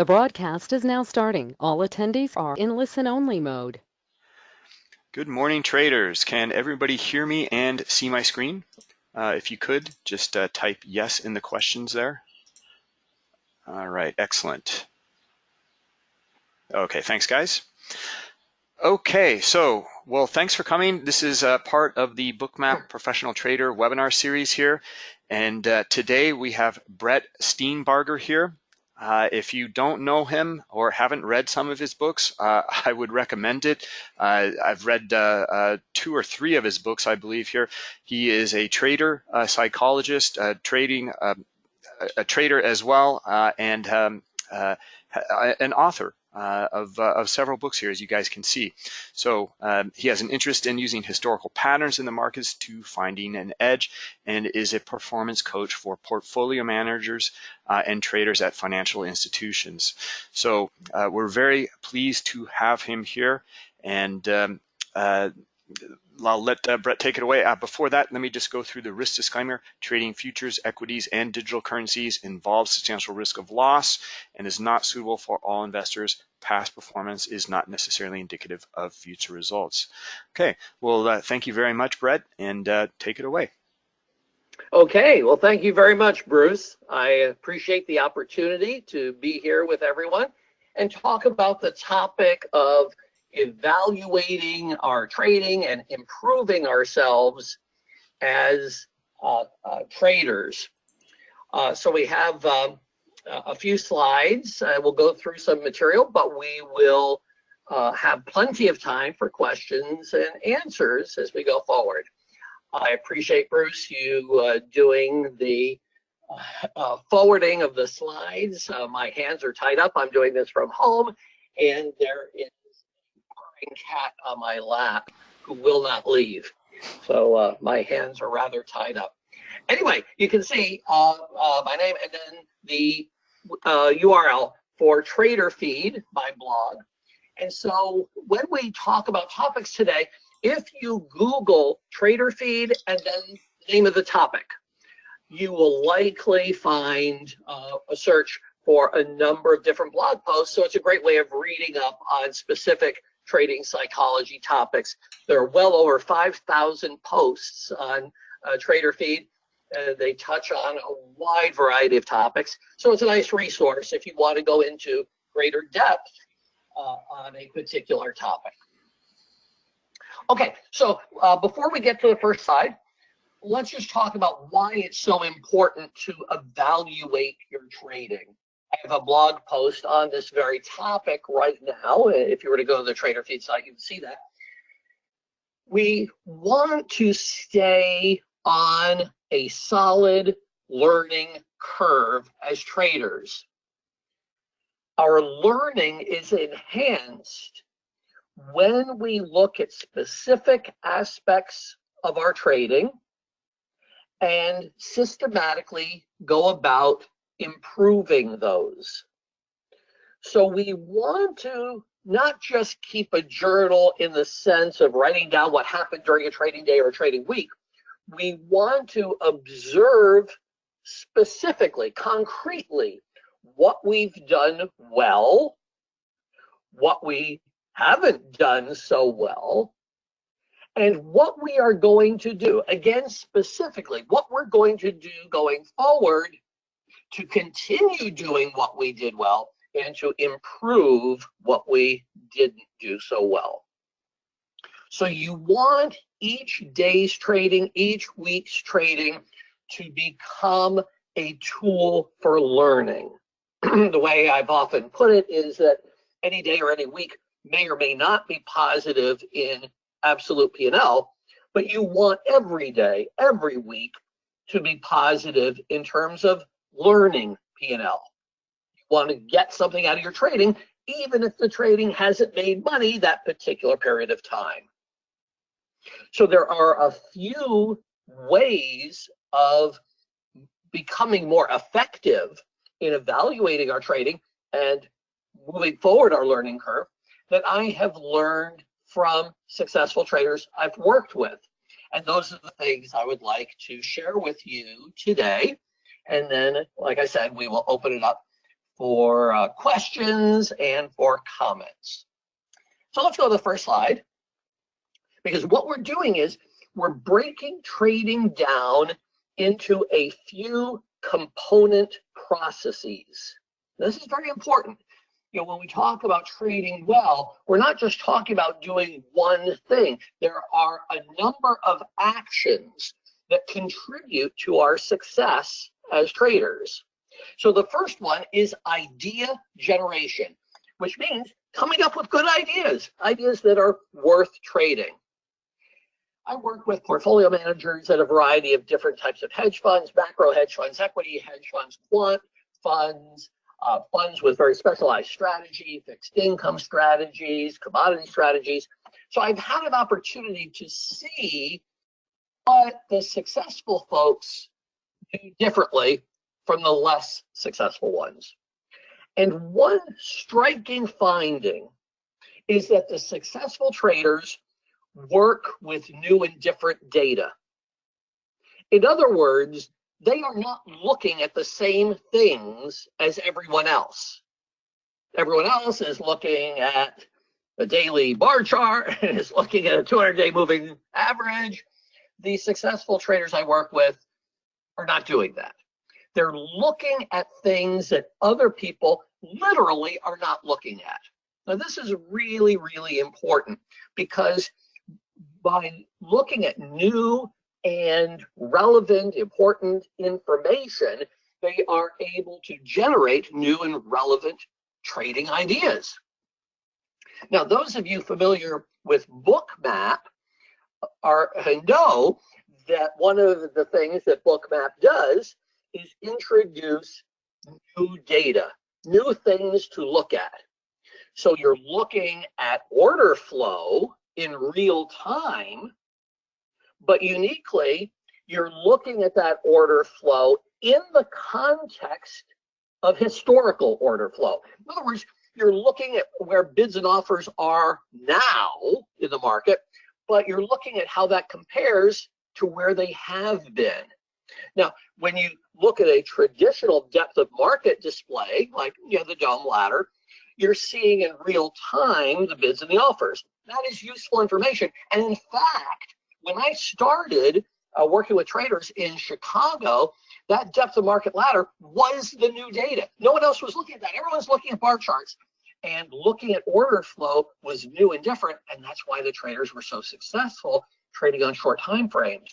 The broadcast is now starting. All attendees are in listen-only mode. Good morning, traders. Can everybody hear me and see my screen? Uh, if you could, just uh, type yes in the questions there. All right, excellent. Okay, thanks, guys. Okay, so, well, thanks for coming. This is uh, part of the Bookmap Professional Trader webinar series here. And uh, today we have Brett Steenbarger here. Uh, if you don't know him or haven't read some of his books, uh, I would recommend it. Uh, I've read uh, uh, two or three of his books, I believe here. He is a trader, a psychologist, a trading, um, a trader as well, and um, an author uh, of, uh, of several books here, as you guys can see. So um, he has an interest in using historical patterns in the markets to finding an edge and is a performance coach for portfolio managers uh, and traders at financial institutions. So uh, we're very pleased to have him here. And um, uh, I'll let uh, Brett take it away. Uh, before that, let me just go through the risk disclaimer. Trading futures, equities, and digital currencies involves substantial risk of loss and is not suitable for all investors. Past performance is not necessarily indicative of future results. Okay, well, uh, thank you very much, Brett, and uh, take it away. Okay, well, thank you very much, Bruce. I appreciate the opportunity to be here with everyone and talk about the topic of evaluating our trading and improving ourselves as uh, uh, traders. Uh, so we have um, a few slides. we'll go through some material, but we will uh, have plenty of time for questions and answers as we go forward. I appreciate, Bruce, you uh, doing the uh, forwarding of the slides. my hands are tied up. I'm doing this from home, and there is cat on my lap who will not leave. So uh, my hands are rather tied up. Anyway, you can see uh, uh, my name and then the URL uh, for Trader Feed, my blog. And so when we talk about topics today, if you Google Trader Feed and then the name of the topic, you will likely find uh, a search for a number of different blog posts. So it's a great way of reading up on specific trading psychology topics. There are well over 5,000 posts on uh, Trader Feed. Uh, they touch on a wide variety of topics. So it's a nice resource if you want to go into greater depth uh, on a particular topic. Okay, so uh, before we get to the first slide, let's just talk about why it's so important to evaluate your trading. I have a blog post on this very topic right now. If you were to go to the Trader Feed site, you can see that. We want to stay on a solid learning curve as traders. Our learning is enhanced when we look at specific aspects of our trading and systematically go about improving those. So we want to not just keep a journal in the sense of writing down what happened during a trading day or a trading week. We want to observe specifically, concretely, what we've done well, what we haven't done so well, and what we are going to do. Again, specifically, what we're going to do going forward to continue doing what we did well and to improve what we didn't do so well. So you want each day's trading, each week's trading to become a tool for learning. the way I've often put it is that any day or any week may or may not be positive in absolute P&L, but you want every day, every week to be positive in terms of learning P&L. You want to get something out of your trading, even if the trading hasn't made money that particular period of time. So there are a few ways of becoming more effective in evaluating our trading and moving forward our learning curve that I have learned from successful traders I've worked with. And those are the things I would like to share with you today. And then, like I said, we will open it up for uh, questions and for comments. So let's go to the first slide. Because what we're doing is we're breaking trading down into a few component processes. This is very important. You know, when we talk about trading well, we're not just talking about doing one thing. There are a number of actions that contribute to our success as traders. So the first one is idea generation, which means coming up with good ideas, ideas that are worth trading. I work with portfolio managers at a variety of different types of hedge funds, macro hedge funds, equity hedge funds, quant funds, uh, funds with very specialized strategy, fixed income strategies, commodity strategies. So I've had an opportunity to see what the successful folks do differently from the less successful ones. And one striking finding is that the successful traders work with new and different data. In other words, they are not looking at the same things as everyone else. Everyone else is looking at a daily bar chart and is looking at a 200 day moving average. The successful traders I work with are not doing that. They're looking at things that other people literally are not looking at. Now, this is really, really important because by looking at new and relevant, important information, they are able to generate new and relevant trading ideas. Now, those of you familiar with Bookmap are uh, know that one of the things that Bookmap does is introduce new data, new things to look at. So you're looking at order flow in real time, but uniquely, you're looking at that order flow in the context of historical order flow. In other words, you're looking at where bids and offers are now in the market, but you're looking at how that compares to where they have been. Now, when you look at a traditional depth of market display, like you know, the DOM ladder, you're seeing in real time the bids and the offers. That is useful information. And in fact, when I started uh, working with traders in Chicago, that depth of market ladder was the new data. No one else was looking at that. Everyone's looking at bar charts. And looking at order flow was new and different. And that's why the traders were so successful trading on short time frames.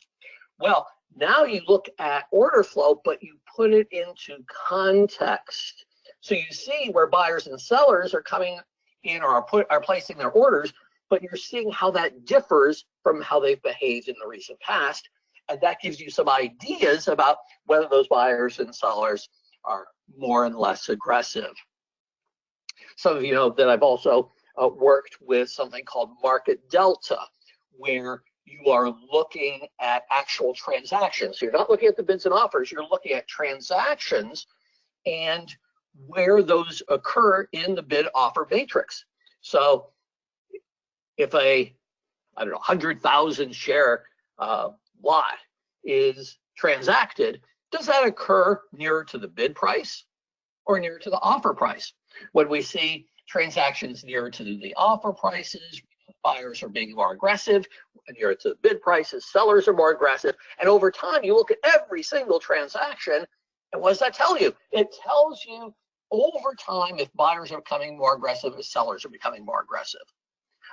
Well, now you look at order flow, but you put it into context. So you see where buyers and sellers are coming in or are, put, are placing their orders, but you're seeing how that differs from how they've behaved in the recent past. And that gives you some ideas about whether those buyers and sellers are more and less aggressive. Some of you know that I've also uh, worked with something called Market Delta, where you are looking at actual transactions. You're not looking at the bids and offers, you're looking at transactions and where those occur in the bid offer matrix. So if a, I don't know, 100,000 share uh, lot is transacted, does that occur nearer to the bid price or nearer to the offer price? When we see transactions nearer to the offer prices, buyers are being more aggressive, nearer to the bid prices, sellers are more aggressive. And over time, you look at every single transaction, and what does that tell you? It tells you over time if buyers are becoming more aggressive, if sellers are becoming more aggressive.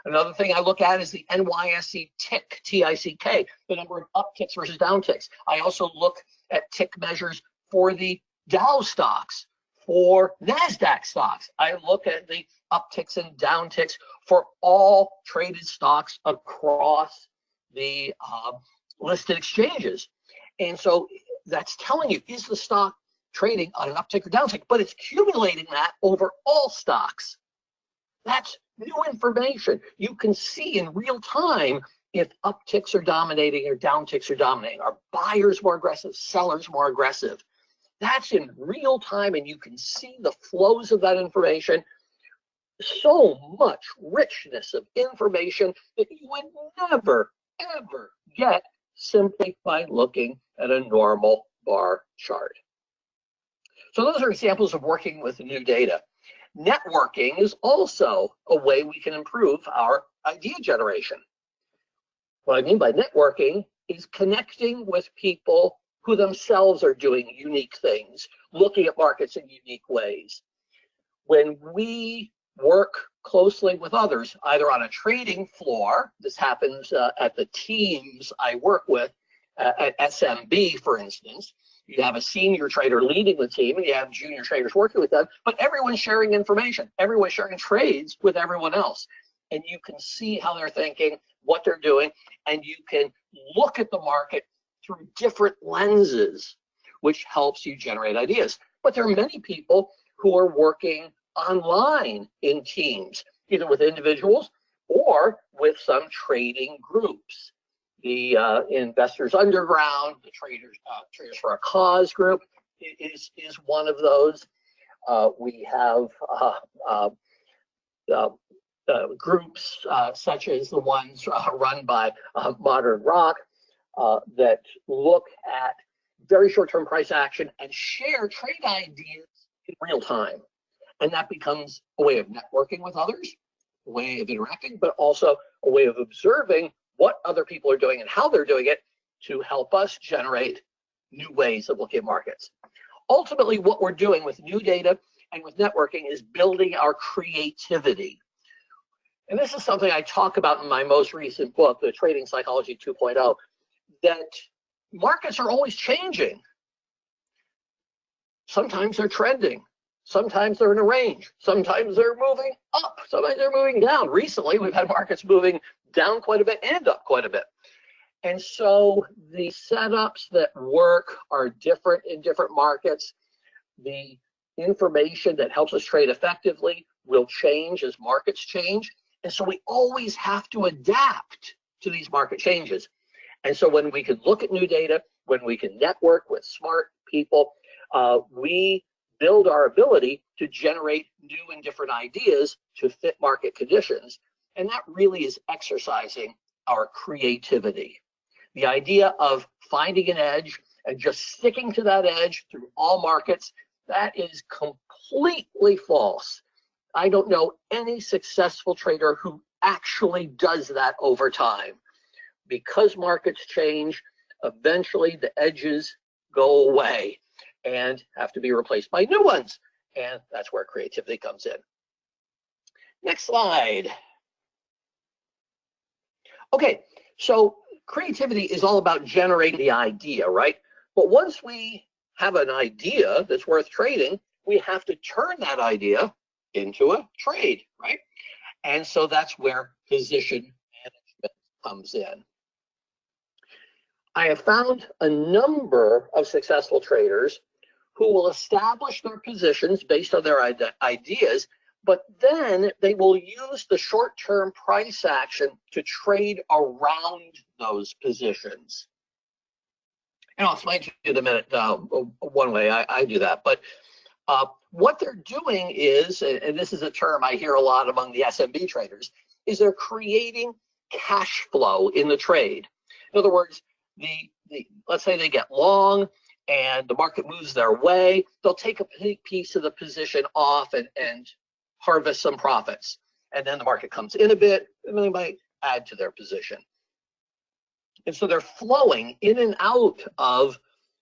Another thing I look at is the NYSE tick, T-I-C-K, the number of upticks versus downticks. I also look at tick measures for the Dow stocks, for NASDAQ stocks. I look at the upticks and downticks for all traded stocks across the uh, listed exchanges. And so that's telling you, is the stock trading on an uptick or downtick? But it's accumulating that over all stocks. That's new information. You can see in real time if upticks are dominating or downticks are dominating. Are buyers more aggressive, sellers more aggressive? That's in real time and you can see the flows of that information. So much richness of information that you would never, ever get simply by looking at a normal bar chart. So those are examples of working with new data. Networking is also a way we can improve our idea generation. What I mean by networking is connecting with people who themselves are doing unique things, looking at markets in unique ways. When we work closely with others, either on a trading floor, this happens uh, at the teams I work with, uh, at SMB, for instance, you have a senior trader leading the team and you have junior traders working with them, but everyone's sharing information. Everyone's sharing trades with everyone else. And you can see how they're thinking, what they're doing, and you can look at the market through different lenses, which helps you generate ideas. But there are many people who are working online in teams, either with individuals or with some trading groups the uh, Investors Underground, the Traders uh, Traders for a Cause group is is one of those. Uh, we have uh, uh, uh, groups such as the ones run by Modern Rock that look at very short-term price action and share trade ideas in real time. And that becomes a way of networking with others, a way of interacting, but also a way of observing what other people are doing and how they're doing it to help us generate new ways of looking at markets. Ultimately, what we're doing with new data and with networking is building our creativity. And this is something I talk about in my most recent book, The Trading Psychology 2.0, that markets are always changing. Sometimes they're trending. Sometimes they're in a range. Sometimes they're moving up. Sometimes they're moving down. Recently, we've had markets moving down quite a bit and up quite a bit. And so the setups that work are different in different markets. The information that helps us trade effectively will change as markets change. And so we always have to adapt to these market changes. And so when we can look at new data, when we can network with smart people, uh, we build our ability to generate new and different ideas to fit market conditions and that really is exercising our creativity. The idea of finding an edge and just sticking to that edge through all markets, that is completely false. I don't know any successful trader who actually does that over time. Because markets change, eventually the edges go away and have to be replaced by new ones. And that's where creativity comes in. Next slide. Okay, so creativity is all about generating the idea, right? But once we have an idea that's worth trading, we have to turn that idea into a trade, right? And so that's where position management comes in. I have found a number of successful traders who will establish their positions based on their ideas but then they will use the short-term price action to trade around those positions. And I'll explain to you in a minute uh, one way I, I, do that. But uh, what they're doing is, and this is a term I hear a lot among the SMB traders, is they're creating cash flow in the trade. In other words, the, the let's say they get long and the market moves their way, they'll take a piece of the position off and, and harvest some profits. And then the market comes in a bit, and they might add to their position. And so they're flowing in and out of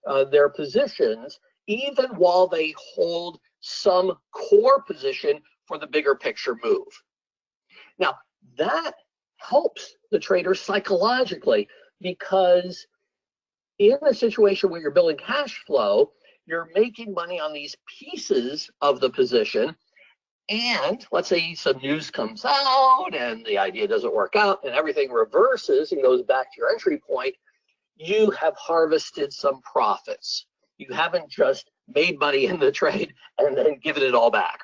uh, their positions, even while they hold some core position for the bigger picture move. Now, that helps the trader psychologically because in a situation where you're building cash flow, you're making money on these pieces of the position and let's say some news comes out and the idea doesn't work out and everything reverses and goes back to your entry point, you have harvested some profits. You haven't just made money in the trade and then given it all back.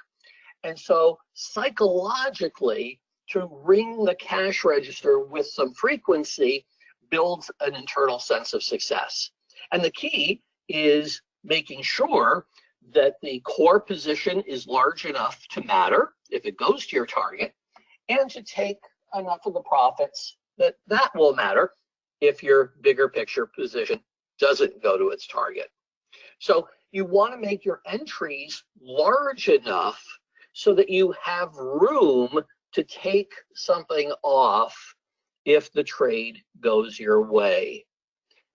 And so psychologically, to ring the cash register with some frequency builds an internal sense of success. And the key is making sure that the core position is large enough to matter if it goes to your target and to take enough of the profits that that will matter if your bigger picture position doesn't go to its target. So you want to make your entries large enough so that you have room to take something off if the trade goes your way.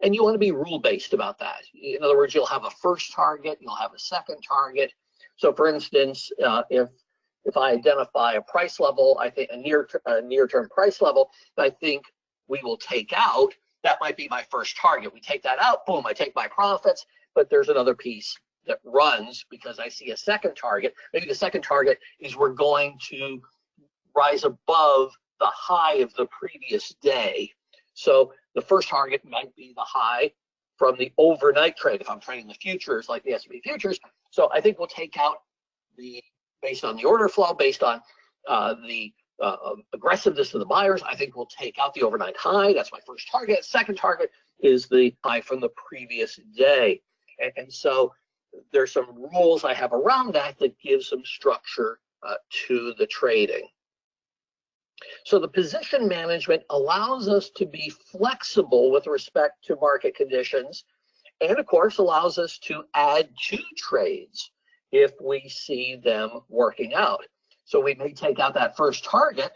And you want to be rule-based about that. In other words, you'll have a first target, you'll have a second target. So for instance, uh, if if I identify a price level, I think a near a near-term price level, I think we will take out, that might be my first target. We take that out, boom, I take my profits, but there's another piece that runs because I see a second target. Maybe the second target is we're going to rise above the high of the previous day. So the first target might be the high from the overnight trade if I'm trading the futures like the S&P futures. So I think we'll take out the based on the order flow, based on uh, the uh, aggressiveness of the buyers. I think we'll take out the overnight high. That's my first target. Second target is the high from the previous day. And, and so there's some rules I have around that that give some structure uh, to the trading. So the position management allows us to be flexible with respect to market conditions and of course allows us to add to trades if we see them working out. So we may take out that first target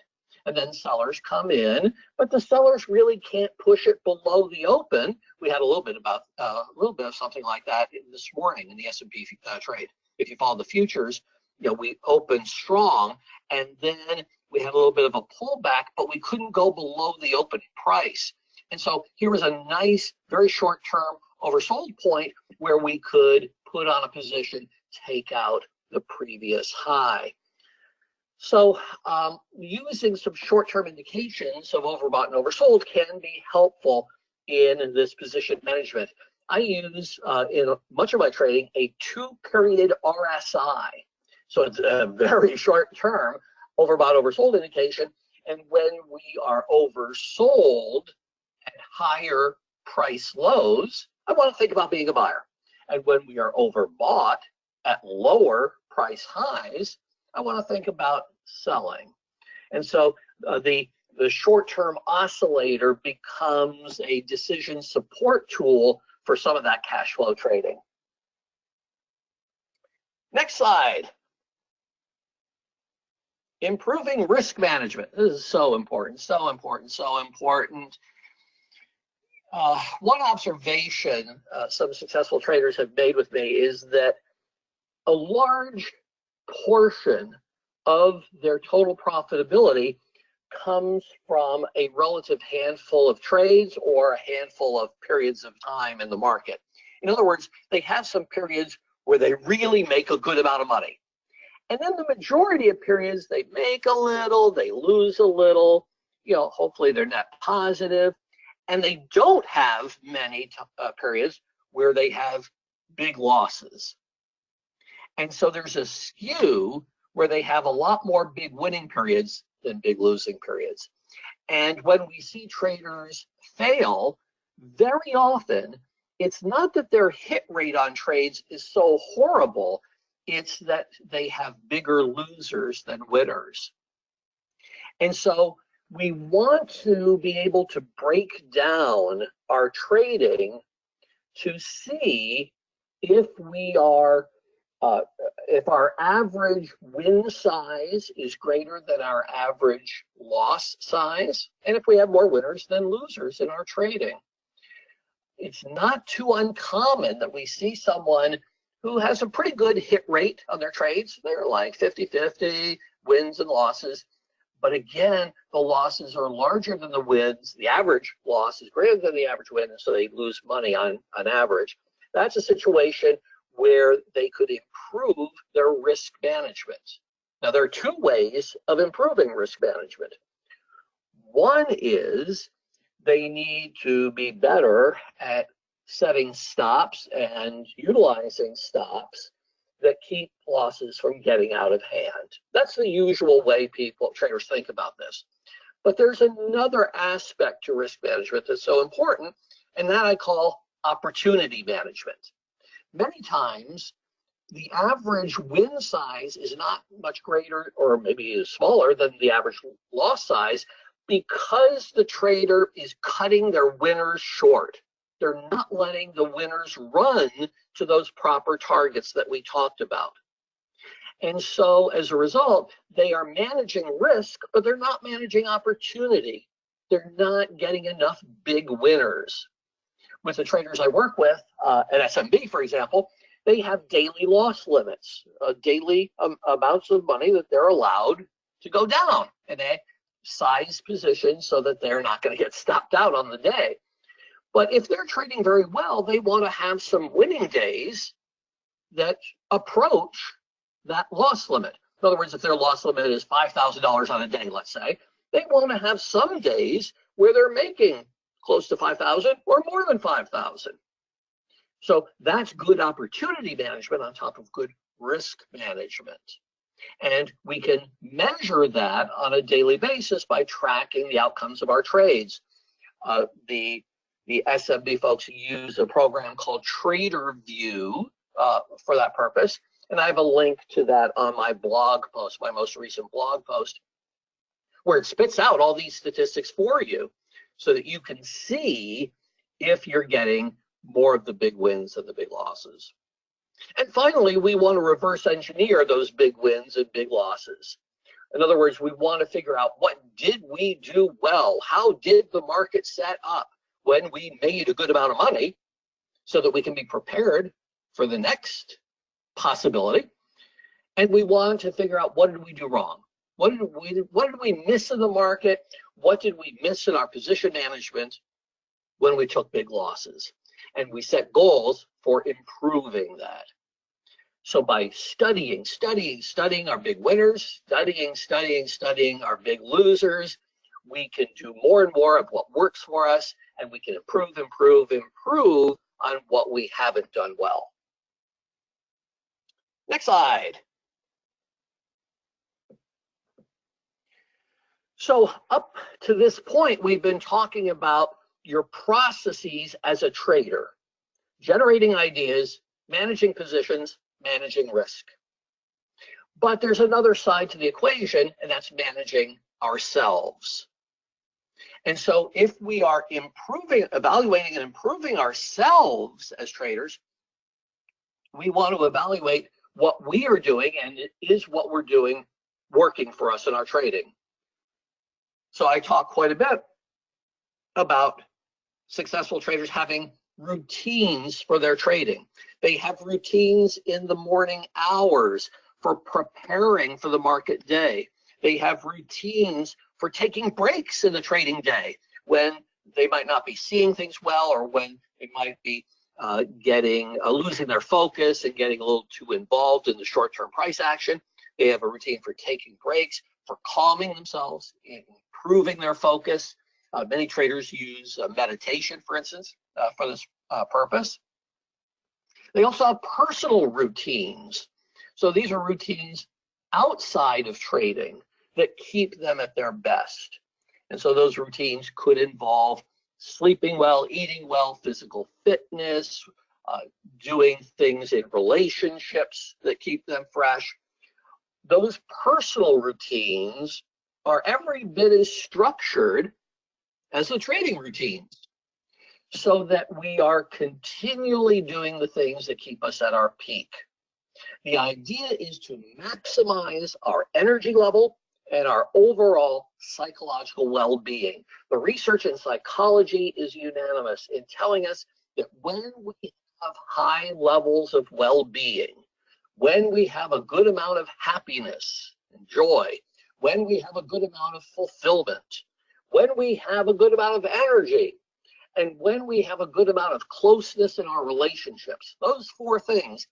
and then sellers come in, but the sellers really can't push it below the open. We had a little bit about uh, a little bit of something like that this morning in the S&P uh, trade. If you follow the futures, you know, we opened strong and then we had a little bit of a pullback, but we couldn't go below the opening price. And so here was a nice, very short term oversold point where we could put on a position take out the previous high. So um, using some short-term indications of overbought and oversold can be helpful in this position management. I use uh, in much of my trading a two-period RSI. So it's a very short term overbought oversold indication. And when we are oversold at higher price lows, I want to think about being a buyer. And when we are overbought at lower price highs, I want to think about selling. And so uh, the the short-term oscillator becomes a decision support tool for some of that cash flow trading. Next slide. Improving risk management. This is so important, so important, so important. Uh, one observation uh, some successful traders have made with me is that a large portion of their total profitability comes from a relative handful of trades or a handful of periods of time in the market. In other words, they have some periods where they really make a good amount of money. And then the majority of periods, they make a little, they lose a little, you know, hopefully they're net positive. And they don't have many uh, periods where they have big losses. And so there's a skew where they have a lot more big winning periods than big losing periods. And when we see traders fail, very often it's not that their hit rate on trades is so horrible, it's that they have bigger losers than winners. And so we want to be able to break down our trading to see if we are uh, if our average win size is greater than our average loss size, and if we have more winners than losers in our trading. It's not too uncommon that we see someone who has a pretty good hit rate on their trades. They're like 50-50 wins and losses. But again, the losses are larger than the wins. The average loss is greater than the average win, and so they lose money on, on average. That's a situation where they could improve their risk management. Now, there are two ways of improving risk management. One is they need to be better at setting stops and utilizing stops that keep losses from getting out of hand. That's the usual way people, traders think about this. But there's another aspect to risk management that's so important, and that I call opportunity management many times the average win size is not much greater or maybe is smaller than the average loss size because the trader is cutting their winners short. They're not letting the winners run to those proper targets that we talked about. And so as a result, they are managing risk, but they're not managing opportunity. They're not getting enough big winners. With the traders I work with uh, at SMB, for example, they have daily loss limits, uh, daily um, amounts of money that they're allowed to go down. And they size positions so that they're not going to get stopped out on the day. But if they're trading very well, they want to have some winning days that approach that loss limit. In other words, if their loss limit is $5,000 on a day, let's say, they want to have some days where they're making close to 5,000 or more than 5,000. So that's good opportunity management on top of good risk management. And we can measure that on a daily basis by tracking the outcomes of our trades. Uh, the, the SMB folks use a program called TraderVue uh, for that purpose. And I have a link to that on my blog post, my most recent blog post, where it spits out all these statistics for you so that you can see if you're getting more of the big wins than the big losses. And finally, we want to reverse engineer those big wins and big losses. In other words, we want to figure out what did we do well? How did the market set up when we made a good amount of money so that we can be prepared for the next possibility. And we want to figure out what did we do wrong? What did we what did we miss in the market? What did we miss in our position management when we took big losses? And we set goals for improving that. So by studying, studying, studying our big winners, studying, studying, studying our big losers, we can do more and more of what works for us and we can improve, improve, improve on what we haven't done well. Next slide. So up to this point, we've been talking about your processes as a trader, generating ideas, managing positions, managing risk. But there's another side to the equation, and that's managing ourselves. And so if we are improving, evaluating and improving ourselves as traders, we want to evaluate what we are doing and is what we're doing working for us in our trading. So I talk quite a bit about successful traders having routines for their trading. They have routines in the morning hours for preparing for the market day. They have routines for taking breaks in the trading day when they might not be seeing things well or when they might be uh, getting uh, losing their focus and getting a little too involved in the short-term price action. They have a routine for taking breaks, for calming themselves, improving their focus. Uh, many traders use uh, meditation, for instance, uh, for this uh, purpose. They also have personal routines. So these are routines outside of trading that keep them at their best. And so those routines could involve sleeping well, eating well, physical fitness, uh, doing things in relationships that keep them fresh. Those personal routines are every bit as structured as the trading routines so that we are continually doing the things that keep us at our peak. The idea is to maximize our energy level and our overall psychological well-being. The research in psychology is unanimous in telling us that when we have high levels of well-being, when we have a good amount of happiness and joy, when we have a good amount of fulfillment, when we have a good amount of energy, and when we have a good amount of closeness in our relationships, those four things,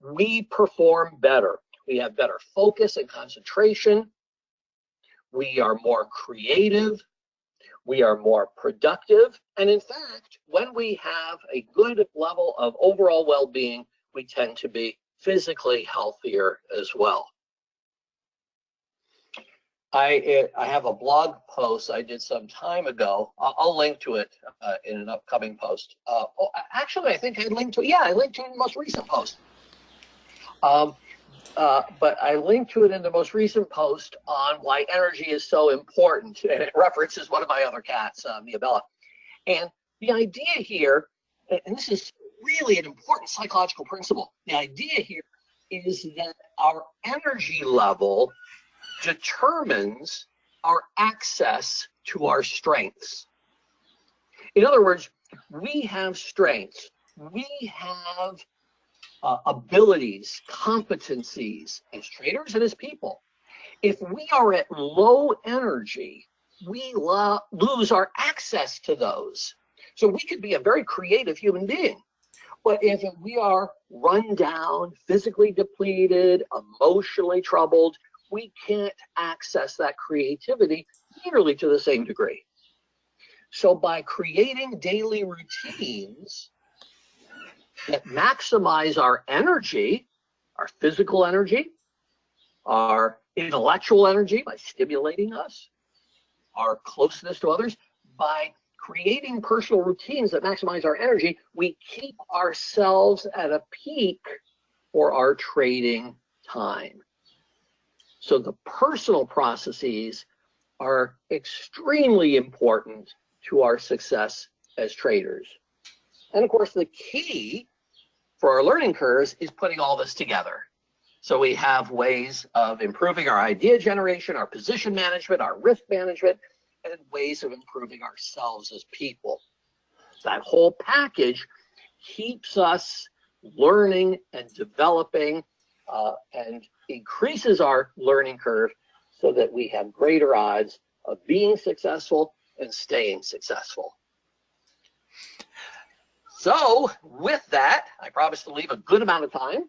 we perform better. We have better focus and concentration we are more creative, we are more productive, and in fact, when we have a good level of overall well-being, we tend to be physically healthier as well. I, I have a blog post I did some time ago. I'll, I'll link to it uh, in an upcoming post. Uh, oh, actually, I think I linked to. Yeah, I linked to the most recent post. Um, uh, but I linked to it in the most recent post on why energy is so important, and it references one of my other cats, uh, Mia Bella. And the idea here, and this is really an important psychological principle. The idea here is that our energy level determines our access to our strengths. In other words, we have strengths, we have uh, abilities, competencies as traders and as people. If we are at low energy, we lo lose our access to those. So we could be a very creative human being. But if we are run down, physically depleted, emotionally troubled, we can't access that creativity nearly to the same degree. So by creating daily routines that maximize our energy, our physical energy, our intellectual energy by stimulating us, our closeness to others, by creating personal routines that maximize our energy, we keep ourselves at a peak for our trading time. So the personal processes are extremely important to our success as traders. And of course, the key for our learning curves is putting all this together. So we have ways of improving our idea generation, our position management, our risk management, and ways of improving ourselves as people. That whole package keeps us learning and developing uh, and increases our learning curve so that we have greater odds of being successful and staying successful. So with that, I promise to leave a good amount of time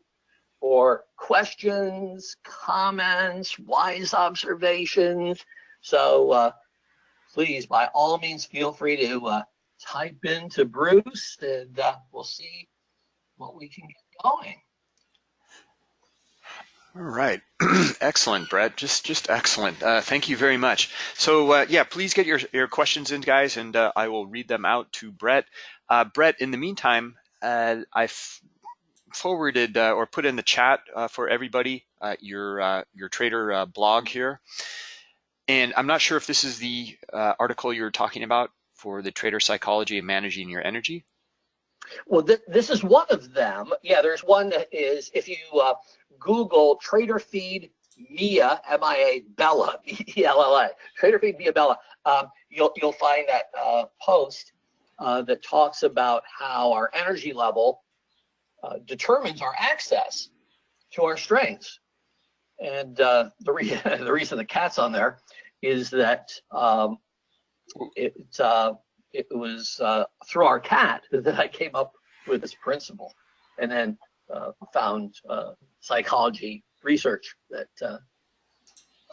for questions, comments, wise observations. So uh, please, by all means, feel free to uh, type into Bruce and uh, we'll see what we can get going. All right, excellent, Brett. Just just excellent. Uh, thank you very much. So uh, yeah, please get your your questions in, guys, and uh, I will read them out to Brett. Uh, Brett, in the meantime, uh, I've forwarded uh, or put in the chat for everybody your your trader blog here, and I'm not sure if this is the article you're talking about for the trader psychology of managing your energy. Well, th this is one of them. Yeah, there's one that is if you Google Trader Feed Mia, M-I-A, Bella, B-E-L-L-A, Trader Feed Mia Bella, um, you'll, you'll find that uh, post uh, that talks about how our energy level uh, determines our access to our strengths. And uh, the, re the reason the cat's on there is that um, uh, it was uh, through our cat that I came up with this principle. And then uh, found uh, psychology research that. Uh,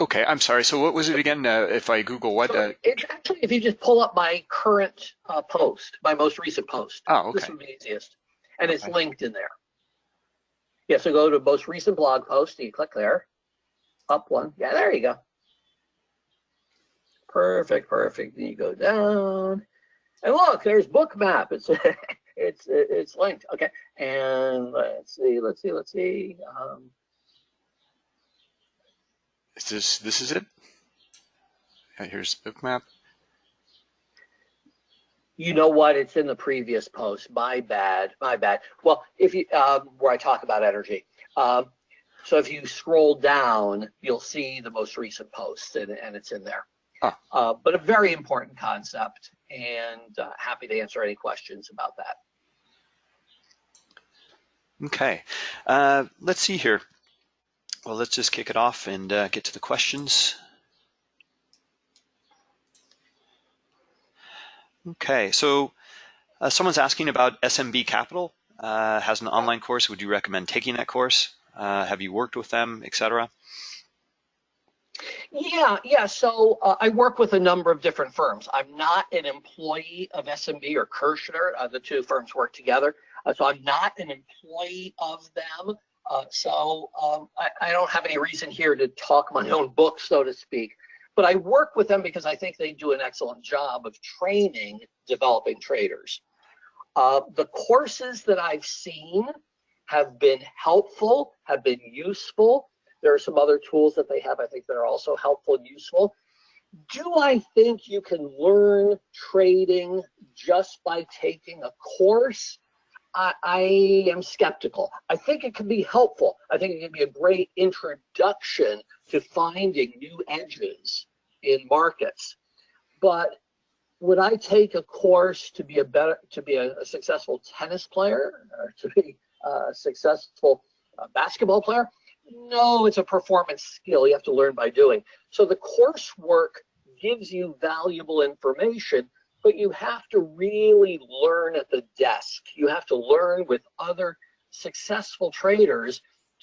okay, I'm sorry. So what was it again? Uh, if I Google what? So it's actually if you just pull up my current uh, post, my most recent post. Oh, okay. This would be easiest, and okay. it's linked in there. Yeah, so go to most recent blog post. And you click there. Up one. Yeah, there you go. Perfect, perfect. Then you go down, and look, there's Bookmap. It's it's it's linked. Okay, and let's see, let's see, let's see. Um, is this this is it? Yeah, here's Bookmap. You know what? It's in the previous post. My bad. My bad. Well, if you um, where I talk about energy. Um, so if you scroll down, you'll see the most recent post, and, and it's in there. Uh, but a very important concept, and uh, happy to answer any questions about that. Okay, uh, let's see here. Well, let's just kick it off and uh, get to the questions. Okay, so uh, someone's asking about SMB Capital, uh, has an online course. Would you recommend taking that course? Uh, have you worked with them, etc.? Yeah, yeah. So uh, I work with a number of different firms. I'm not an employee of SMB or Kershner. Uh, the two firms work together. Uh, so I'm not an employee of them. Uh, so um, I, I, don't have any reason here to talk my own book, so to speak. But I work with them because I think they do an excellent job of training developing traders. Uh, the courses that I've seen have been helpful, have been useful. There are some other tools that they have, I think, that are also helpful and useful. Do I think you can learn trading just by taking a course? I, I am skeptical. I think it can be helpful. I think it can be a great introduction to finding new edges in markets. But would I take a course to be a better, to be a, a successful tennis player or to be a successful uh, basketball player? No, it's a performance skill you have to learn by doing. So the coursework gives you valuable information, but you have to really learn at the desk. You have to learn with other successful traders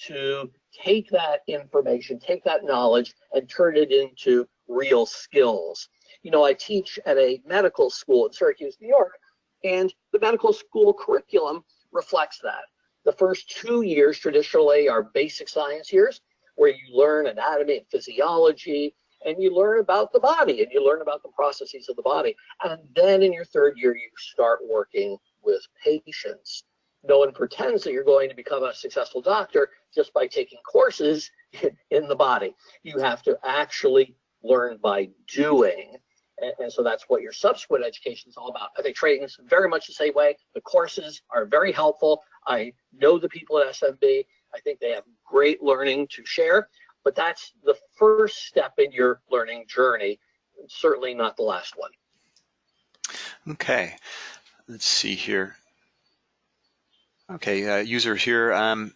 to take that information, take that knowledge, and turn it into real skills. You know, I teach at a medical school in Syracuse, New York, and the medical school curriculum reflects that. The first two years traditionally are basic science years, where you learn anatomy and physiology, and you learn about the body and you learn about the processes of the body. And then in your third year, you start working with patients. No one pretends that you're going to become a successful doctor just by taking courses in the body. You have to actually learn by doing. And, and so that's what your subsequent education is all about. I think trading is very much the same way. The courses are very helpful. I know the people at SMB. I think they have great learning to share but that's the first step in your learning journey, certainly not the last one. Okay, let's see here. Okay, uh, user here, um,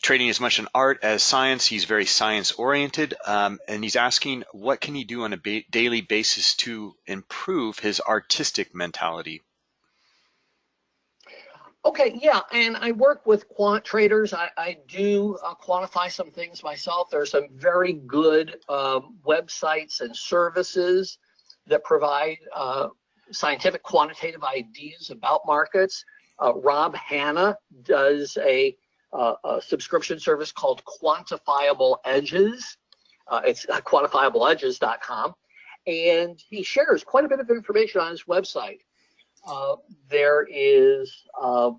trading as much an art as science. He's very science oriented, um, and he's asking what can he do on a ba daily basis to improve his artistic mentality? Okay, yeah, and I work with quant traders. I, I do uh, quantify some things myself. There are some very good um, websites and services that provide uh, scientific quantitative ideas about markets. Uh, Rob Hanna does a, uh, a, subscription service called Quantifiable Edges. Uh, it's quantifiableedges.com, and he shares quite a bit of information on his website. Uh, there is uh,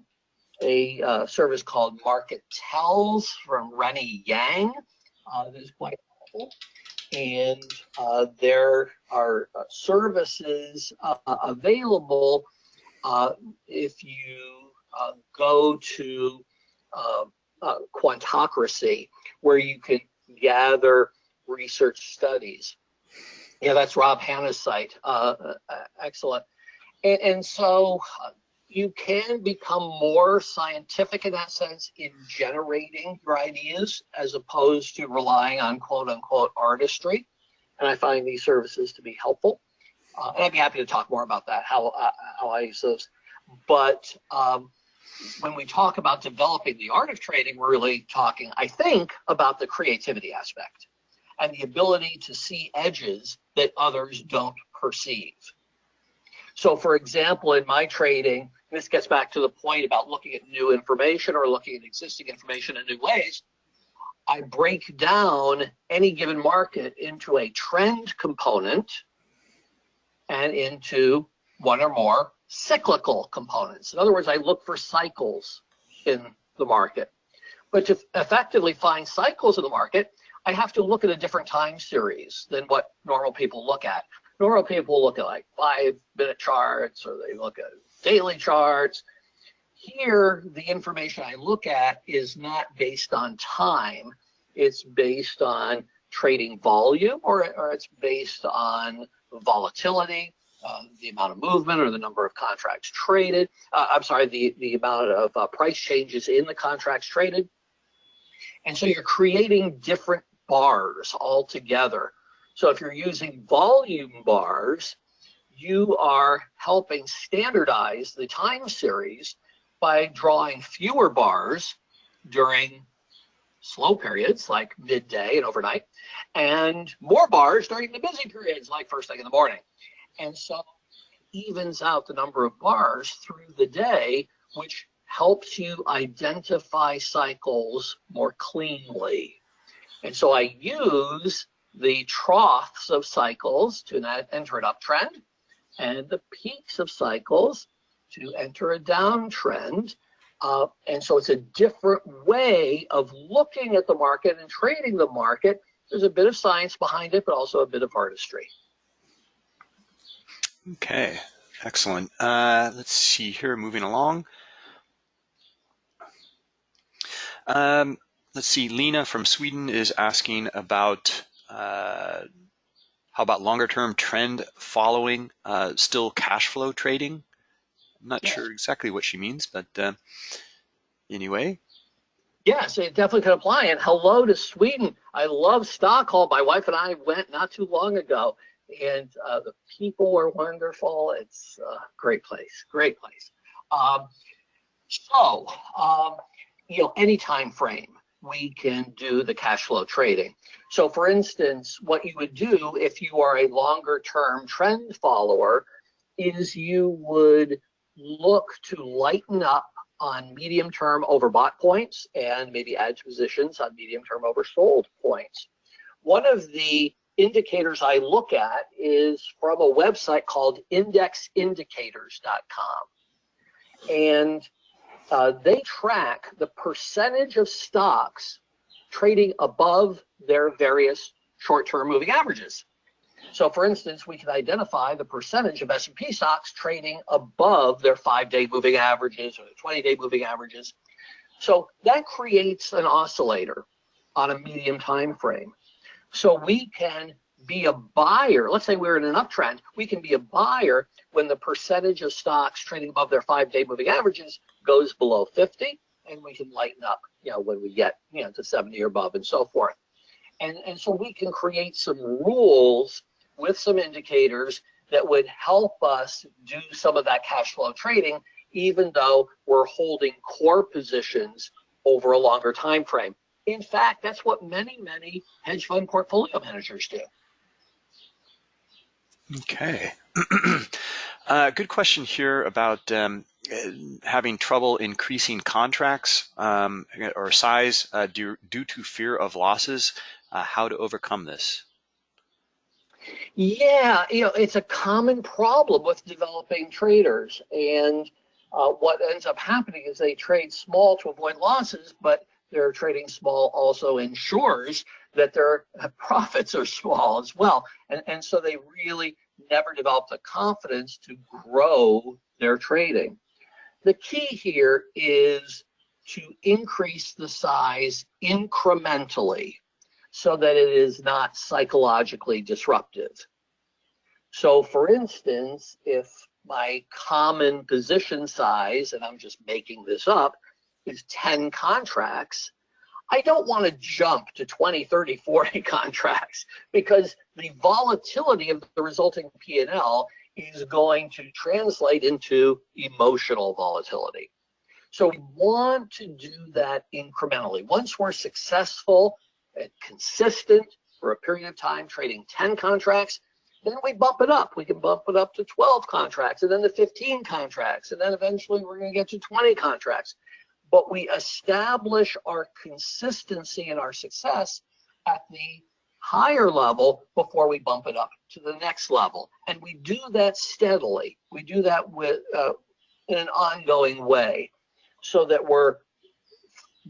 a uh, service called Market Tells from Rennie Yang uh, that is quite helpful. And uh, there are services available if you go to Quantocracy, where you can gather research studies. Yeah, that's Rob Hanna's site. Uh, uh, excellent. And, and so uh, you can become more scientific in that sense in generating your ideas as opposed to relying on quote unquote artistry. And I find these services to be helpful. Uh, and I'd be happy to talk more about that, how, uh, how I use those. But um, when we talk about developing the art of trading, we're really talking, I think, about the creativity aspect and the ability to see edges that others don't perceive. So for example, in my trading, this gets back to the point about looking at new information or looking at existing information in new ways. I break down any given market into a trend component and into one or more cyclical components. In other words, I look for cycles in the market. But to effectively find cycles in the market, I have to look at a different time series than what normal people look at. Normal people look at like five minute charts or they look at daily charts. Here, the information I look at is not based on time. It's based on trading volume or, or it's based on volatility, uh, the amount of movement or the number of contracts traded. Uh, I'm sorry, the, the amount of uh, price changes in the contracts traded. And so you're creating different bars altogether so if you're using volume bars, you are helping standardize the time series by drawing fewer bars during slow periods like midday and overnight, and more bars during the busy periods like first thing in the morning. And so evens out the number of bars through the day, which helps you identify cycles more cleanly. And so I use the troughs of cycles to enter an uptrend and the peaks of cycles to enter a downtrend. Uh, and so it's a different way of looking at the market and trading the market. There's a bit of science behind it, but also a bit of artistry. Okay, excellent. Uh, let's see here, moving along. Um, let's see, Lena from Sweden is asking about uh, how about longer term trend following, uh, still cash flow trading? I'm not sure exactly what she means, but uh, anyway. Yes, it definitely could apply. And hello to Sweden. I love Stockholm. My wife and I went not too long ago, and uh, the people were wonderful. It's a great place, great place. Um, so, um, you know, any time frame, we can do the cash flow trading. So for instance, what you would do if you are a longer term trend follower is you would look to lighten up on medium term overbought points and maybe add positions on medium term oversold points. One of the indicators I look at is from a website called indexindicators.com. And uh, they track the percentage of stocks trading above their various short-term moving averages. So for instance, we can identify the percentage of S&P stocks trading above their five-day moving averages or the 20-day moving averages. So that creates an oscillator on a medium time frame. So we can be a buyer. Let's say we're in an uptrend. We can be a buyer when the percentage of stocks trading above their five-day moving averages goes below 50, and we can lighten up, you know, when we get, you know, to 70 or above and so forth. And, and so we can create some rules with some indicators that would help us do some of that cash flow trading, even though we're holding core positions over a longer time frame. In fact, that's what many, many hedge fund portfolio managers do. Okay. uh, good question here about um, having trouble increasing contracts um, or size uh, due, due to fear of losses. Uh, how to overcome this? Yeah, you know, it's a common problem with developing traders. And uh, what ends up happening is they trade small to avoid losses, but they're trading small also ensures that their profits are small as well. And, and so they really never develop the confidence to grow their trading. The key here is to increase the size incrementally so that it is not psychologically disruptive. So for instance, if my common position size, and I'm just making this up, is 10 contracts, I don't want to jump to 20, 30, 40 contracts because the volatility of the resulting P&L is going to translate into emotional volatility. So we want to do that incrementally. Once we're successful and consistent for a period of time, trading 10 contracts, then we bump it up. We can bump it up to 12 contracts and then to 15 contracts. And then eventually we're going to get to 20 contracts. But we establish our consistency and our success at the higher level before we bump it up to the next level. And we do that steadily. We do that with uh, in an ongoing way so that we're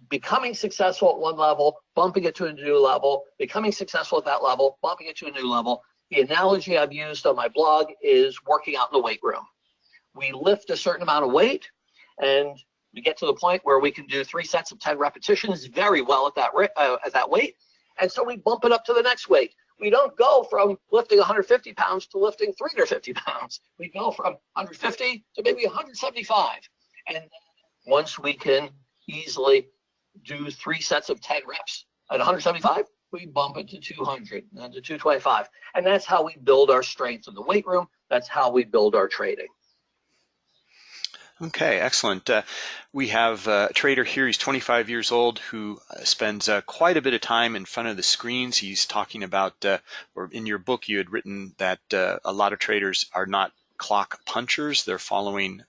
becoming successful at one level, bumping it to a new level, becoming successful at that level, bumping it to a new level. The analogy I've used on my blog is working out in the weight room. We lift a certain amount of weight and we get to the point where we can do three sets of 10 repetitions very well at that, uh, at that weight. And so we bump it up to the next weight. We don't go from lifting 150 pounds to lifting 350 pounds. We go from 150 to maybe 175. And once we can easily do three sets of 10 reps at 175, we bump it to 200 and to 225. And that's how we build our strength in the weight room. That's how we build our trading. Okay, excellent. Uh, we have uh, a trader here. He's 25 years old who uh, spends uh, quite a bit of time in front of the screens. He's talking about, uh, or in your book, you had written that uh, a lot of traders are not clock punchers. They're following,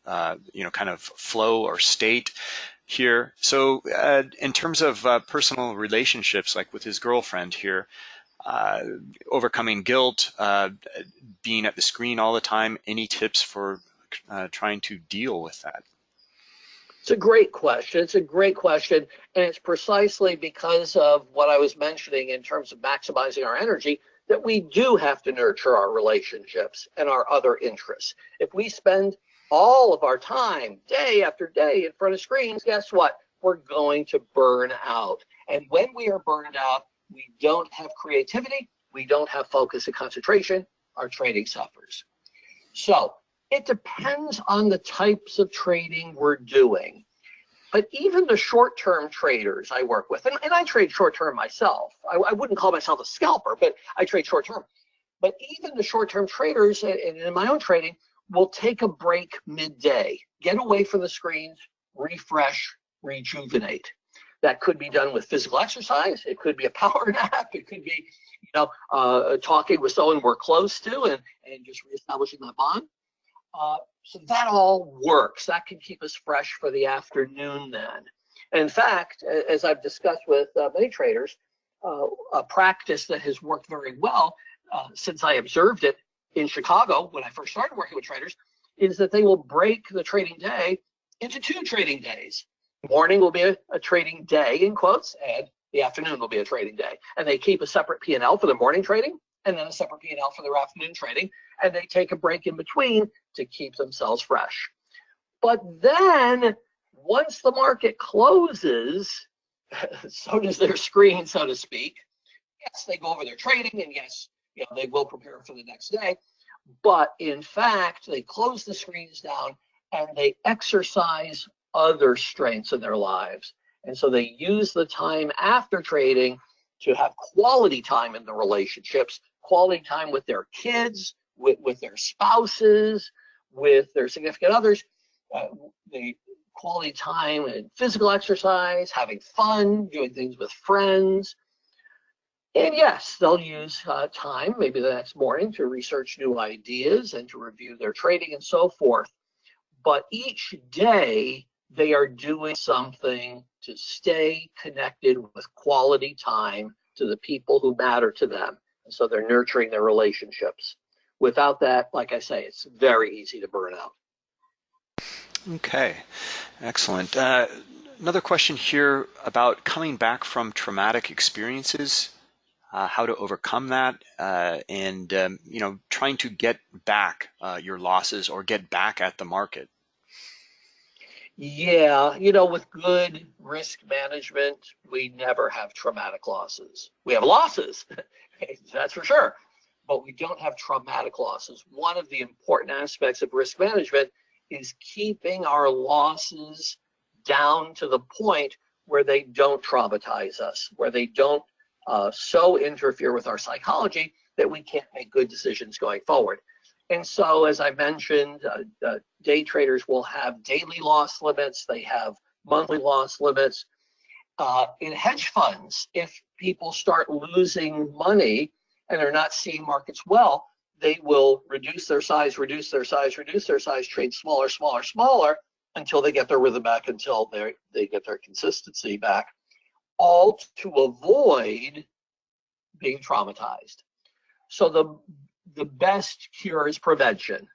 you know, kind of flow or state here. So in terms of personal relationships, like with his girlfriend here, uh, overcoming guilt, uh, being at the screen all the time, any tips for uh, trying to deal with that? It's a great question. It's a great question. And it's precisely because of what I was mentioning in terms of maximizing our energy that we do have to nurture our relationships and our other interests. If we spend all of our time, day after day, in front of screens, guess what? we're going to burn out. And when we are burned out, we don't have creativity, we don't have focus and concentration, our training suffers. So it depends on the types of trading we're doing. But even the short-term traders I work with, and, and I trade short-term myself. I, I, wouldn't call myself a scalper, but I trade short-term. But even the short-term traders, and in my own trading, will take a break midday, get away from the screens, refresh, rejuvenate. That could be done with physical exercise. It could be a power nap. It could be, you know, uh, talking with someone we're close to and, and just reestablishing that bond. Uh, so that all works. That can keep us fresh for the afternoon then. In fact, as I've discussed with uh, many traders, uh, a practice that has worked very well uh, since I observed it in Chicago when I first started working with traders is that they will break the trading day into two trading days. Morning will be a, a trading day in quotes, and the afternoon will be a trading day. And they keep a separate P&L for the morning trading and then a separate P&L for their afternoon trading. And they take a break in between to keep themselves fresh. But then once the market closes, so does their screen, so to speak. Yes, they go over their trading and yes, you know, they will prepare for the next day. But in fact, they close the screens down and they exercise other strengths in their lives. And so they use the time after trading to have quality time in the relationships, quality time with their kids, with, with their spouses, with their significant others, uh, the quality time and physical exercise, having fun, doing things with friends, and yes, they'll use uh, time, maybe the next morning, to research new ideas and to review their trading and so forth. But each day, they are doing something to stay connected with quality time to the people who matter to them. And so they're nurturing their relationships. Without that, like I say, it's very easy to burn out. Okay, excellent. Uh, another question here about coming back from traumatic experiences uh, how to overcome that, uh, and um, you know, trying to get back uh, your losses or get back at the market. Yeah, you know, with good risk management, we never have traumatic losses. We have losses, that's for sure, but we don't have traumatic losses. One of the important aspects of risk management is keeping our losses down to the point where they don't traumatize us, where they don't uh, so interfere with our psychology that we can't make good decisions going forward. And so, as I mentioned, uh, uh, day traders will have daily loss limits, they have monthly loss limits. Uh, in hedge funds, if people start losing money and they're not seeing markets well, they will reduce their size, reduce their size, reduce their size, trade smaller, smaller, smaller until they get their rhythm back, until they they get their consistency back all to avoid being traumatized. So the, the best cure is prevention,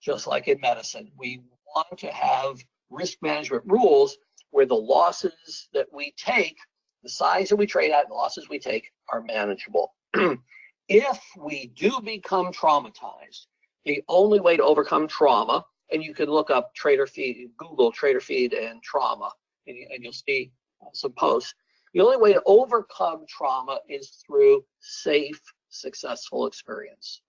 just like in medicine. We want to have risk management rules where the losses that we take, the size that we trade at, and the losses we take are manageable. if we do become traumatized, the only way to overcome trauma, and you can look up trader feed, Google trader feed and trauma, and, and you'll see uh, some posts. The only way to overcome trauma is through safe, successful experience.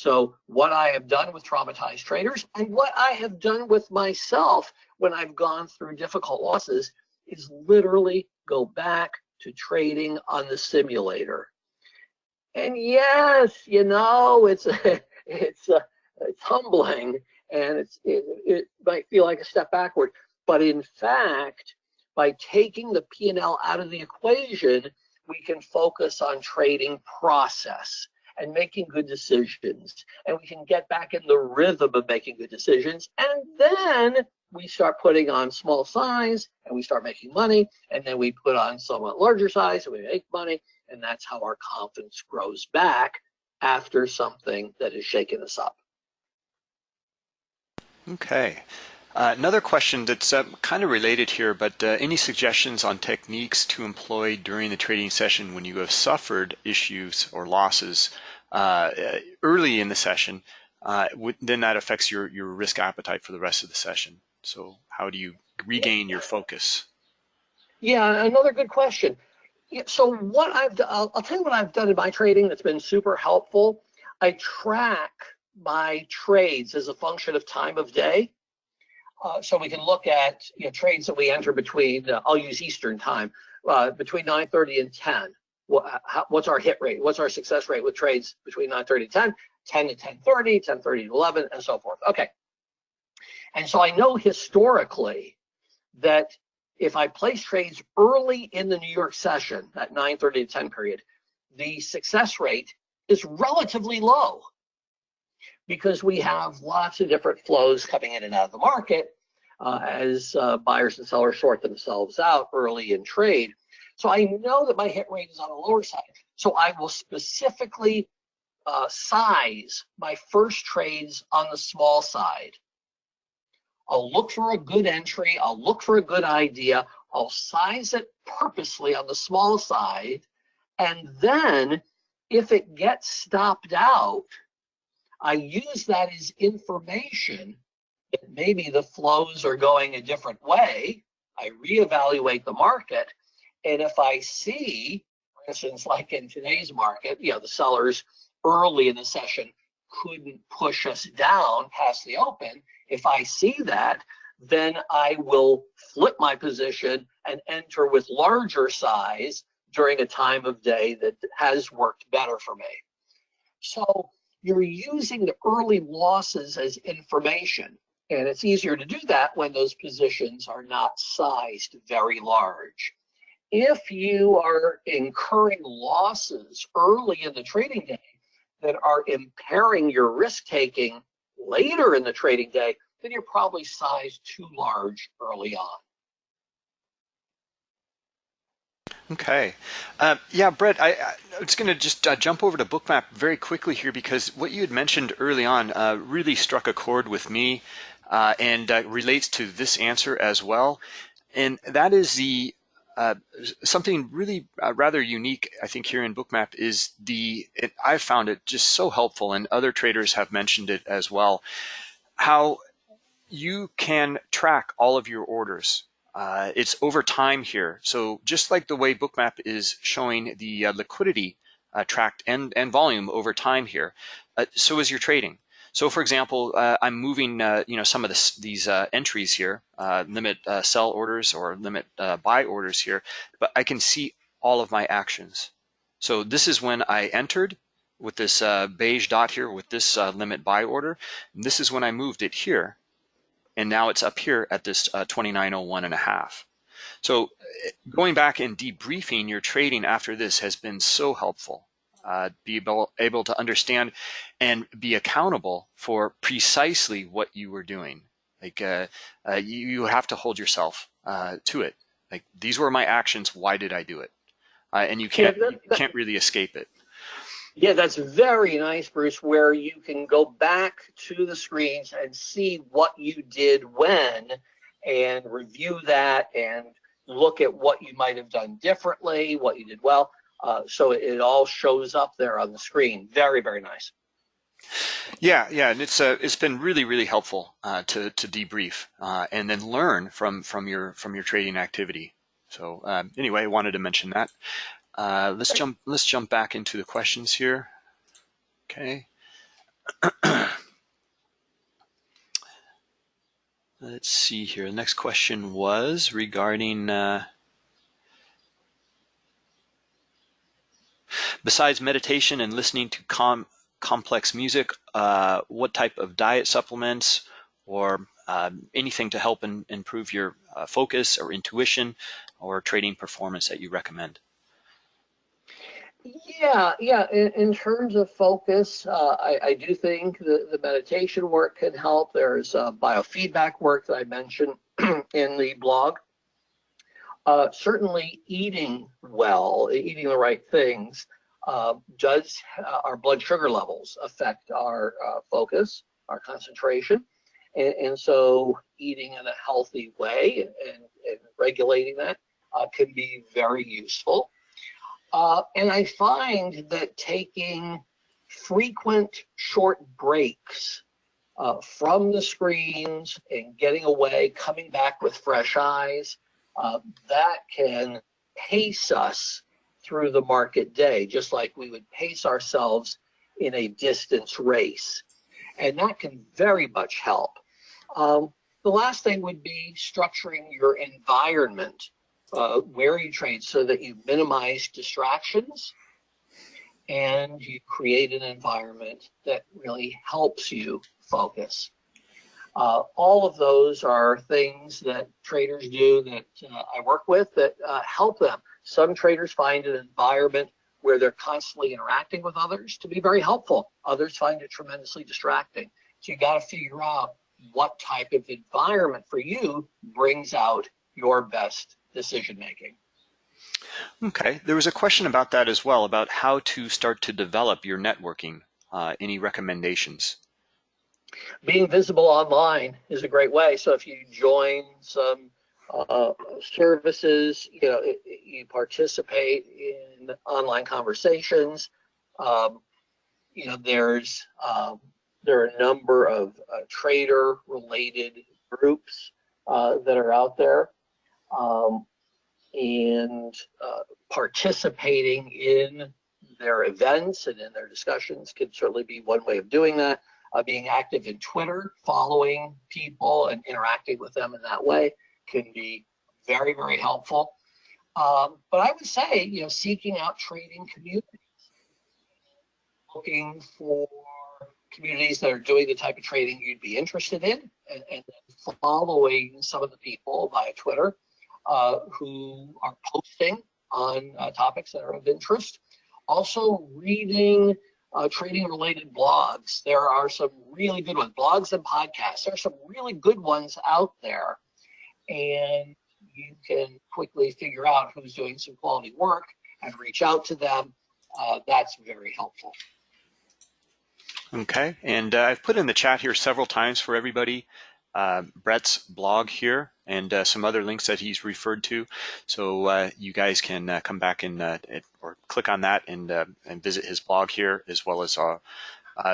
So what I have done with traumatized traders and what I have done with myself when I've gone through difficult losses is literally go back to trading on the simulator. And yes, you know, it's it's a, it's humbling and it's it, it might feel like a step backward, but in fact, by taking the P&L out of the equation, we can focus on trading process and making good decisions. And we can get back in the rhythm of making good decisions. And then we start putting on small size and we start making money. And then we put on somewhat larger size and we make money. And that's how our confidence grows back after something that has shaken us up. Okay. Uh, another question that's uh, kind of related here, but uh, any suggestions on techniques to employ during the trading session when you have suffered issues or losses uh, early in the session, uh, then that affects your, your risk appetite for the rest of the session. So how do you regain your focus? Yeah, another good question. So what I've done, I'll, I'll tell you what I've done in my trading that's been super helpful. I track my trades as a function of time of day. Uh, so we can look at you know, trades that we enter between, uh, I'll use Eastern time, uh, between 9.30 and 10. What's our hit rate? What's our success rate with trades between 9.30 and 10, 10 to 10.30, 10.30 to 11, and so forth. Okay. And so I know historically that if I place trades early in the New York session, that 9.30 to 10 period, the success rate is relatively low because we have lots of different flows coming in and out of the market uh, as uh, buyers and sellers sort themselves out early in trade. So I know that my hit rate is on the lower side. So I will specifically uh, size my first trades on the small side. I'll look for a good entry. I'll look for a good idea. I'll size it purposely on the small side. And then if it gets stopped out, I use that as information that maybe the flows are going a different way. I reevaluate the market. And if I see, for instance, like in today's market, you know, the sellers early in the session couldn't push us down past the open. If I see that, then I will flip my position and enter with larger size during a time of day that has worked better for me. So you're using the early losses as information. And it's easier to do that when those positions are not sized very large. If you are incurring losses early in the trading day that are impairing your risk taking later in the trading day, then you're probably sized too large early on. Okay. Uh, yeah, Brett, I, I was going to just uh, jump over to Bookmap very quickly here because what you had mentioned early on uh, really struck a chord with me uh, and uh, relates to this answer as well. And that is the uh, something really rather unique, I think, here in Bookmap is the, it, I've found it just so helpful, and other traders have mentioned it as well, how you can track all of your orders uh, it's over time here. So just like the way Bookmap is showing the uh, liquidity uh, tracked and, and volume over time here, uh, so is your trading. So for example, uh, I'm moving uh, you know some of this, these uh, entries here, uh, limit uh, sell orders or limit buy orders here, but I can see all of my actions. So this is when I entered with this beige dot here with this limit buy order. And this is when I moved it here and now it's up here at this uh, 2901 and a half. So going back and debriefing your trading after this has been so helpful. Uh, be able, able to understand and be accountable for precisely what you were doing. Like uh, uh, you, you, have to hold yourself uh, to it. Like these were my actions. Why did I do it? Uh, and you can't yeah, that, you can't really escape it. Yeah, that's very nice, Bruce, where you can go back to the screens and see what you did when and review that and look at what you might have done differently, what you did well. Uh, so it, all shows up there on the screen. Very, very nice. Yeah, yeah, and it's uh, it's been really, really helpful uh, to to debrief uh, and then learn from from your from your trading activity. So um, anyway, I wanted to mention that. Uh, let's jump. Let's jump back into the questions here. Okay. let's see here. The next question was regarding. Besides meditation and listening to com complex music, uh, what type of diet supplements or um, anything to help in, improve your uh, focus or intuition or trading performance that you recommend? Yeah, yeah. In, in terms of focus, uh, I, I, do think the, the meditation work can help. There's uh, biofeedback work that I mentioned in the blog. Uh, certainly, eating well, eating the right things, uh, does uh, our blood sugar levels affect our uh, focus, our concentration, and, and, so eating in a healthy way and, and regulating that can be very useful. Uh, and I find that taking frequent short breaks uh, from the screens and getting away, coming back with fresh eyes, uh, that can pace us through the market day, just like we would pace ourselves in a distance race. And that can very much help. Um, the last thing would be structuring your environment uh, where you trade so that you minimize distractions and you create an environment that really helps you focus. Uh, all of those are things that traders do that uh, I work with that uh, help them. Some traders find an environment where they're constantly interacting with others to be very helpful. Others find it tremendously distracting. So you got to figure out what type of environment for you brings out your best decision making. Okay, there was a question about that as well, about how to start to develop your networking. Uh, any recommendations? Being visible online is a great way. So if you join some uh, services, you know, you participate in online conversations. Um, you know, there's um, there are a number of uh, trader-related groups uh, that are out there, um, and uh, participating in their events and in their discussions can certainly be one way of doing that. Uh, being active in Twitter, following people and interacting with them in that way can be very, very helpful. Um, but I would say, you know, seeking out trading communities, looking for communities that are doing the type of trading you'd be interested in, and, and following some of the people via Twitter uh, who are posting on uh, topics that are of interest. Also, reading uh, trading related blogs. There are some really good ones, blogs and podcasts. There are some really good ones out there and you can quickly figure out who's doing some quality work and reach out to them. Uh, that's very helpful. Okay, and uh, I've put in the chat here several times for everybody uh, Brett's blog here and uh, some other links that he's referred to. So uh, you guys can uh, come back and or click on that and and visit his blog here as well as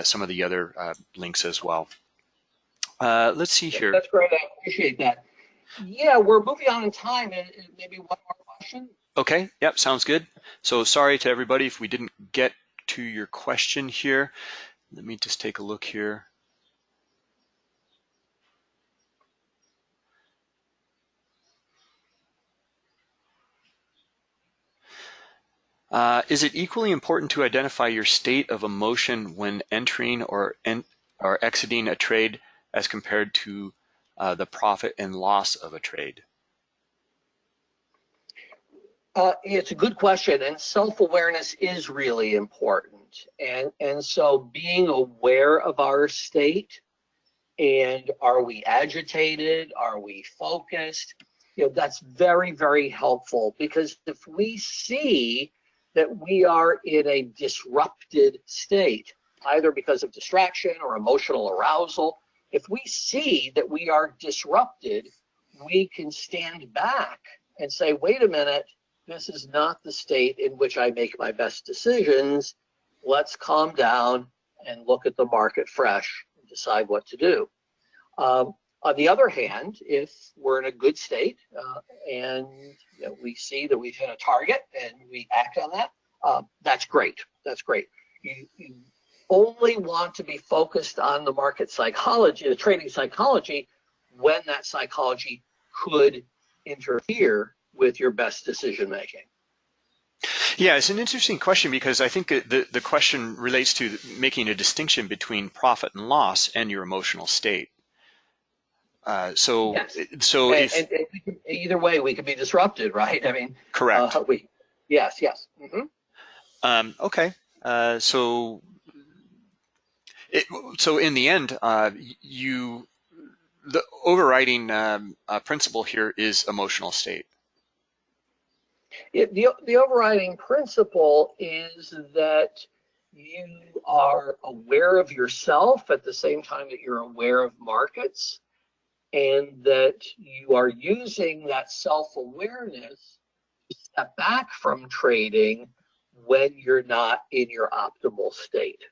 some of the other links as well. let's see here. That's great. I appreciate that. Yeah, we're moving on in time. And maybe one more question. Okay. Yep. Sounds good. So sorry to everybody if we didn't get to your question here. Let me just take a look here. Uh, is it equally important to identify your state of emotion when entering or, en or exiting a trade as compared to uh, the profit and loss of a trade? Uh, it's a good question, and self-awareness is really important. And and so being aware of our state, and are we agitated? Are we focused? You know, that's very very helpful because if we see that we are in a disrupted state, either because of distraction or emotional arousal, if we see that we are disrupted, we can stand back and say, wait a minute, this is not the state in which I make my best decisions. Let's calm down and look at the market fresh and decide what to do. Um, on the other hand, if we're in a good state uh, and you know, we see that we've hit a target and we act on that, uh, that's great. That's great. You, you only want to be focused on the market psychology, the trading psychology, when that psychology could interfere with your best decision making. Yeah, it's an interesting question because I think the, the question relates to making a distinction between profit and loss and your emotional state. Uh, so, yes. so and, if, and, and either way, we could be disrupted, right? I mean, correct. Uh, we, yes, yes. Mm -hmm. um, okay, uh, so it, so in the end, uh, you the overriding um, uh, principle here is emotional state. It, the, the overriding principle is that you are aware of yourself at the same time that you're aware of markets and that you are using that self-awareness to step back from trading when you're not in your optimal state.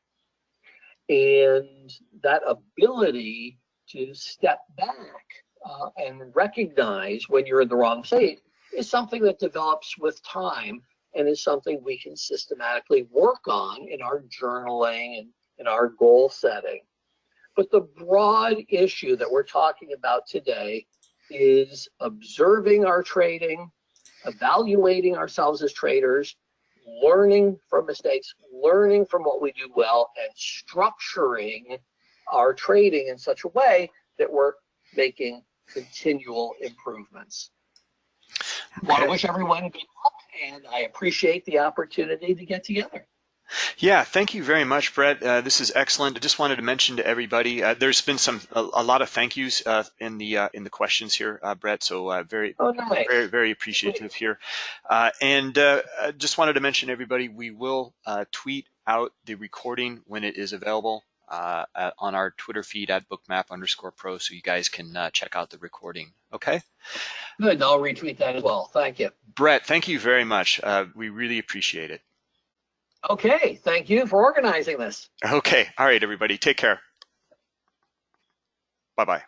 And that ability to step back uh, and recognize when you're in the wrong state is something that develops with time and is something we can systematically work on in our journaling and in our goal setting. But the broad issue that we're talking about today is observing our trading, evaluating ourselves as traders, learning from mistakes, learning from what we do well, and structuring our trading in such a way that we're making continual improvements. I want to wish everyone good luck, and I appreciate the opportunity to get together. Yeah, thank you very much, Brett. Uh, this is excellent. I just wanted to mention to everybody, uh, there's been some a, a, lot of thank yous uh, in the uh, in the questions here, uh, Brett. So uh, very, oh, nice. very, very appreciative here. and I just wanted to mention everybody, we will tweet out the recording when it is available on our Twitter feed at bookmap underscore pro, so you guys can check out the recording. Okay. Good. I'll retweet that as well. Thank you, Brett. Thank you very much. we really appreciate it. Okay, thank you for organizing this. Okay, all right, everybody, take care. Bye-bye.